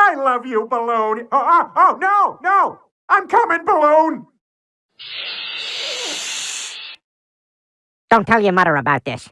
I love you, Balloon. Oh, oh, oh, no, no. I'm coming, Balloon. Don't tell your mother about this.